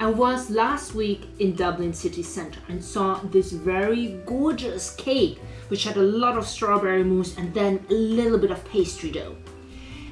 I was last week in Dublin city centre and saw this very gorgeous cake which had a lot of strawberry mousse and then a little bit of pastry dough.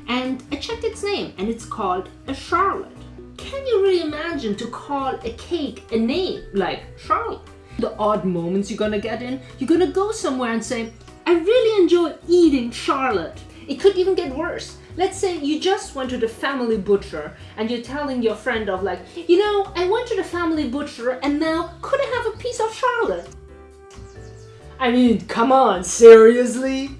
And I checked its name and it's called a charlotte. Can you really imagine to call a cake a name like Charlotte? The odd moments you're gonna get in, you're gonna go somewhere and say, I really enjoy eating Charlotte. It could even get worse. Let's say you just went to the family butcher and you're telling your friend of like, you know, I went to the family butcher and now could I have a piece of Charlotte? I mean, come on, seriously?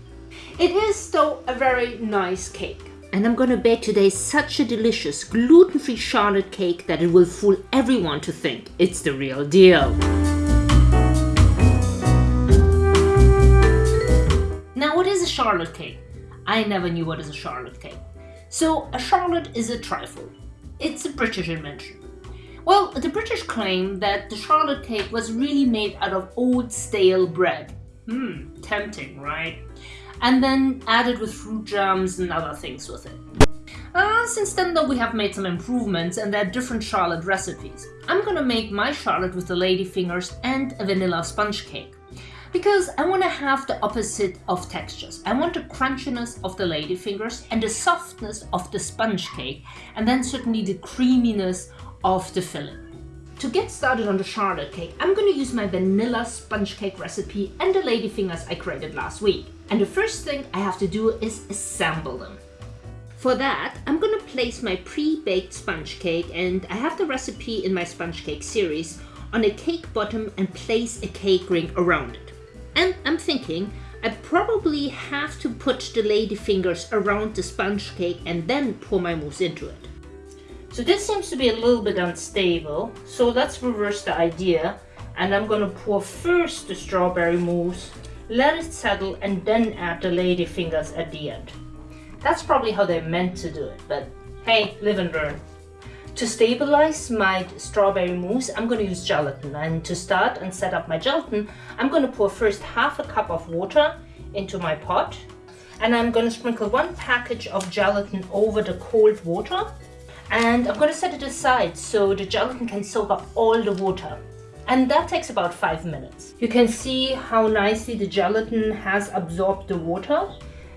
It is though a very nice cake. And I'm gonna bake today such a delicious gluten-free Charlotte cake that it will fool everyone to think it's the real deal. Now what is a Charlotte cake? I never knew what is a Charlotte cake. So a Charlotte is a trifle. It's a British invention. Well, the British claim that the Charlotte cake was really made out of old stale bread. Hmm, tempting, right? And then added with fruit jams and other things with it. Uh, since then though we have made some improvements and there are different Charlotte recipes. I'm gonna make my Charlotte with the lady fingers and a vanilla sponge cake because I want to have the opposite of textures. I want the crunchiness of the ladyfingers and the softness of the sponge cake and then certainly the creaminess of the filling. To get started on the Charlotte cake, I'm going to use my vanilla sponge cake recipe and the ladyfingers I created last week. And the first thing I have to do is assemble them. For that, I'm going to place my pre-baked sponge cake and I have the recipe in my sponge cake series on a cake bottom and place a cake ring around it. I'm thinking I probably have to put the lady fingers around the sponge cake and then pour my mousse into it. So this seems to be a little bit unstable, so let's reverse the idea and I'm to pour first the strawberry mousse, let it settle and then add the lady fingers at the end. That's probably how they meant to do it, but hey, live and learn. To stabilize my strawberry mousse, I'm going to use gelatin. And to start and set up my gelatin, I'm going to pour first half a cup of water into my pot. And I'm going to sprinkle one package of gelatin over the cold water. And I'm going to set it aside so the gelatin can soak up all the water. And that takes about five minutes. You can see how nicely the gelatin has absorbed the water.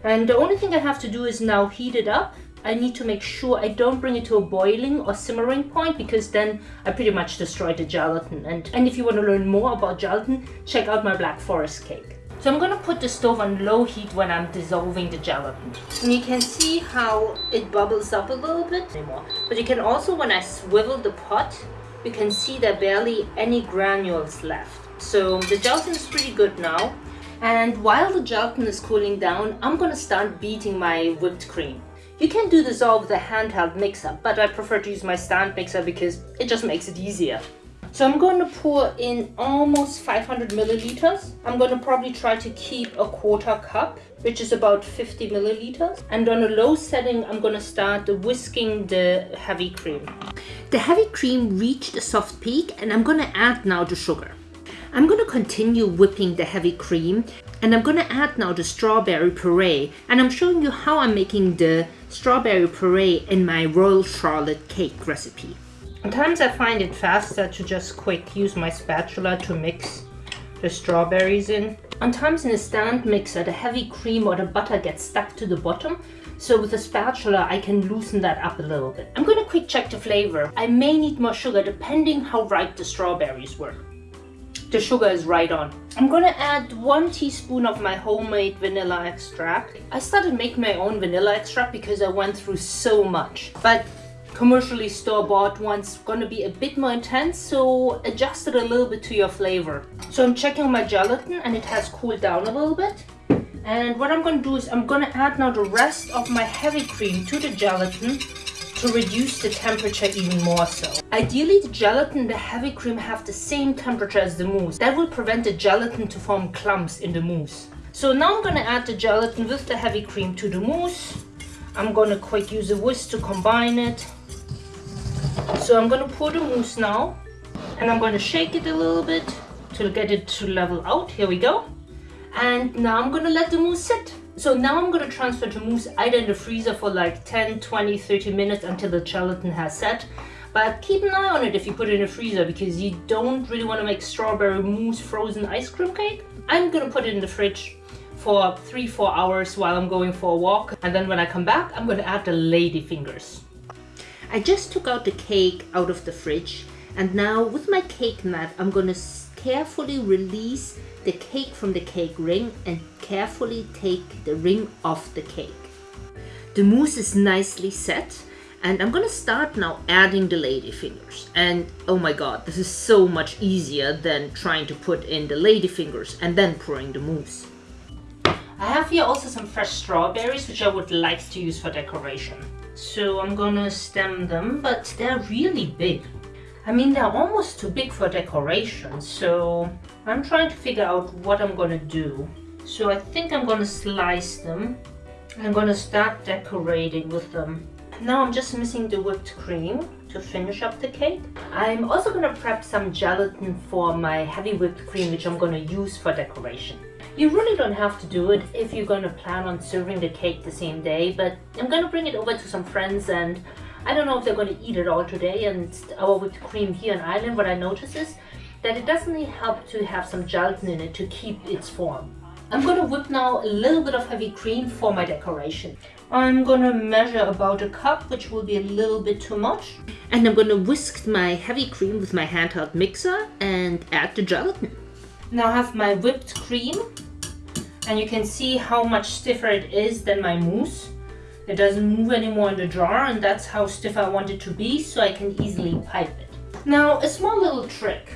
And the only thing I have to do is now heat it up I need to make sure I don't bring it to a boiling or simmering point because then I pretty much destroy the gelatin. And, and if you want to learn more about gelatin, check out my Black Forest cake. So I'm going to put the stove on low heat when I'm dissolving the gelatin. And you can see how it bubbles up a little bit anymore. But you can also, when I swivel the pot, you can see there barely any granules left. So the gelatin is pretty good now. And while the gelatin is cooling down, I'm going to start beating my whipped cream. You can do this all with a handheld mixer, but I prefer to use my stand mixer because it just makes it easier. So I'm going to pour in almost 500 milliliters. I'm going to probably try to keep a quarter cup, which is about 50 milliliters. And on a low setting, I'm going to start whisking the heavy cream. The heavy cream reached a soft peak and I'm going to add now the sugar. I'm going to continue whipping the heavy cream and I'm to add now the strawberry puree and I'm showing you how I'm making the strawberry puree in my Royal Charlotte cake recipe. Sometimes I find it faster to just quick use my spatula to mix the strawberries in. Sometimes in a stand mixer the heavy cream or the butter gets stuck to the bottom so with a spatula I can loosen that up a little bit. I'm to quick check the flavor. I may need more sugar depending how ripe the strawberries were the sugar is right on. I'm gonna add one teaspoon of my homemade vanilla extract. I started making my own vanilla extract because I went through so much. But commercially store-bought one's gonna be a bit more intense, so adjust it a little bit to your flavor. So I'm checking my gelatin and it has cooled down a little bit. And what I'm gonna do is I'm gonna add now the rest of my heavy cream to the gelatin to reduce the temperature even more so. Ideally, the gelatin and the heavy cream have the same temperature as the mousse. That will prevent the gelatin to form clumps in the mousse. So now I'm to add the gelatin with the heavy cream to the mousse. I'm to quick use a whisk to combine it. So I'm to pour the mousse now. And I'm to shake it a little bit to get it to level out. Here we go. And now I'm to let the mousse sit. So now I'm to transfer the mousse either in the freezer for like 10, 20, 30 minutes until the gelatin has set. But keep an eye on it if you put it in the freezer because you don't really want to make strawberry mousse frozen ice cream cake. I'm gonna put it in the fridge for three, four hours while I'm going for a walk. And then when I come back, I'm gonna add the lady fingers. I just took out the cake out of the fridge and now with my cake mat, I'm gonna carefully release the cake from the cake ring and carefully take the ring off the cake. The mousse is nicely set and I'm gonna start now adding the lady fingers. And oh my god, this is so much easier than trying to put in the lady fingers and then pouring the mousse. I have here also some fresh strawberries which I would like to use for decoration. So I'm gonna stem them, but they're really big. I mean, they're almost too big for decoration, so I'm trying to figure out what I'm gonna do. So I think I'm gonna slice them. I'm gonna start decorating with them. Now I'm just missing the whipped cream to finish up the cake. I'm also gonna prep some gelatin for my heavy whipped cream, which I'm gonna use for decoration. You really don't have to do it if you're gonna plan on serving the cake the same day, but I'm gonna bring it over to some friends and I don't know if they're going to eat it all today and our uh, whipped cream here in Ireland, what I notice is that it doesn't really help to have some gelatin in it to keep its form. I'm going to whip now a little bit of heavy cream for my decoration. I'm going to measure about a cup, which will be a little bit too much. And I'm going to whisk my heavy cream with my handheld mixer and add the gelatin. Now I have my whipped cream and you can see how much stiffer it is than my mousse. It doesn't move anymore in the jar and that's how stiff I want it to be so I can easily pipe it. Now a small little trick.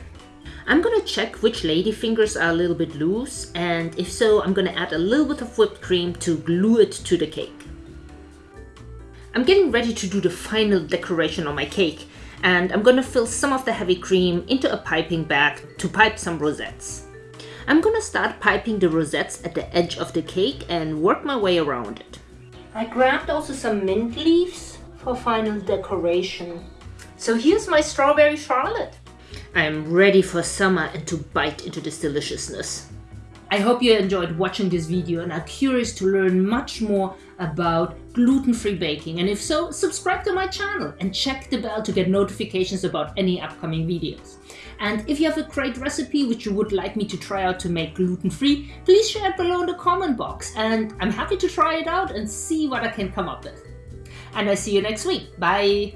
I'm gonna check which lady fingers are a little bit loose and if so I'm gonna add a little bit of whipped cream to glue it to the cake. I'm getting ready to do the final decoration on my cake and I'm gonna fill some of the heavy cream into a piping bag to pipe some rosettes. I'm gonna start piping the rosettes at the edge of the cake and work my way around it. I grabbed also some mint leaves for final decoration. So here's my strawberry charlotte. I am ready for summer and to bite into this deliciousness. I hope you enjoyed watching this video and are curious to learn much more about gluten-free baking and if so, subscribe to my channel and check the bell to get notifications about any upcoming videos. And if you have a great recipe which you would like me to try out to make gluten-free, please share it below in the comment box and I'm happy to try it out and see what I can come up with. And I see you next week. Bye!